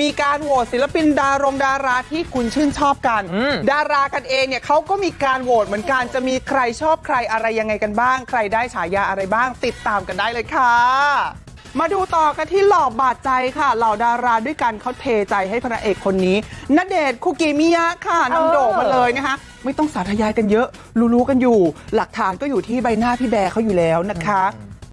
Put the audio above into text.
มีการโหวตศิลปินดารงดาราที่คุณชื่นชอบกัน ดารากันเองเนี่ยเขาก็มีการโหวตเหมือนกันจะมีใครชอบใครอะไรยังไงกันบ้าง ใครได้ฉายาอะไรบ้าง ติดตามกันได้เลยค่ะ มาดูต่อกันที่หล่อบาดใจค่ะเหล่าดาราด้วยกันเขาเทใจให้พระเอกคนนี้ณเดชน์คุกิมิยะค่ะนำโด่งมาเลยนะคะ ไม่ต้องสาธยายกันเยอะ รู้ๆกันอยู่ หลักฐานก็อยู่ที่ใบหน้าพี่แบร์เขาอยู่แล้วนะคะ